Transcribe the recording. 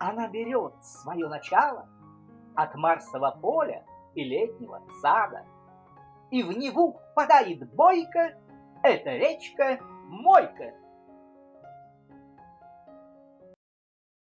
Она берет свое начало от Марсового поля и летнего сада. И в Неву впадает бойко эта речка Мойка.